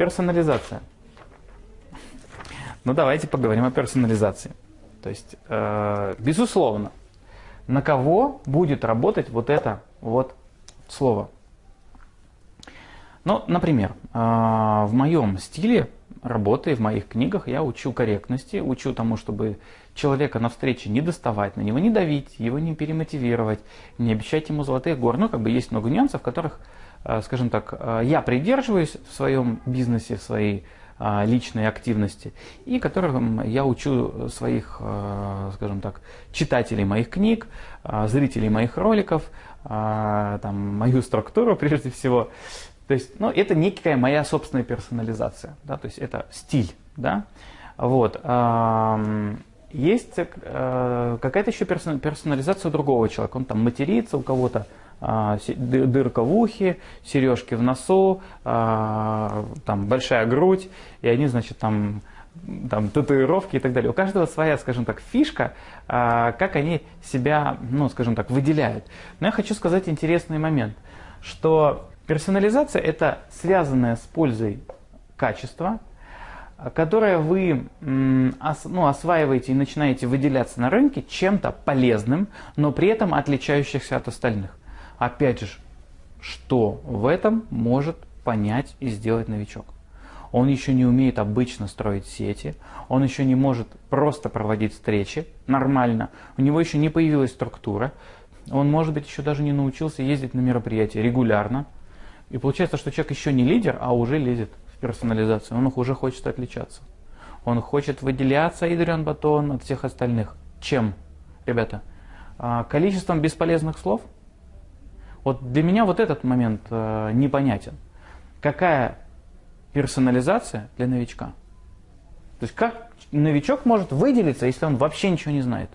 Персонализация. Ну, давайте поговорим о персонализации. То есть, э, безусловно, на кого будет работать вот это вот слово? Ну, например, э, в моем стиле работы, в моих книгах я учу корректности, учу тому, чтобы человека на встрече не доставать, на него не давить, его не перемотивировать, не обещать ему золотых гор. Ну, как бы есть много нюансов, которых, скажем так, э, я придерживаюсь в своем бизнесе, в своей э, личной активности, и которым я учу своих, скажем так, читателей моих книг, зрителей моих роликов, там, мою структуру прежде всего. То есть, ну, это некая моя собственная персонализация, да, то есть это стиль, да. Вот. Есть э, какая-то еще персонализация другого человека. Он там матерится у кого-то, э, дырка в ухе, сережки в носу, э, там большая грудь, и они, значит, там там, татуировки и так далее. У каждого своя, скажем так, фишка, э, как они себя, ну, скажем так, выделяют. Но я хочу сказать интересный момент, что персонализация – это связанное с пользой качество, которое вы ну, осваиваете и начинаете выделяться на рынке чем-то полезным, но при этом отличающихся от остальных. Опять же, что в этом может понять и сделать новичок? Он еще не умеет обычно строить сети, он еще не может просто проводить встречи нормально, у него еще не появилась структура, он, может быть, еще даже не научился ездить на мероприятия регулярно. И получается, что человек еще не лидер, а уже лезет персонализацию, он уже хочет отличаться. Он хочет выделяться, Идриан Батон, от всех остальных. Чем, ребята? А, количеством бесполезных слов? Вот для меня вот этот момент э, непонятен. Какая персонализация для новичка? То есть как новичок может выделиться, если он вообще ничего не знает?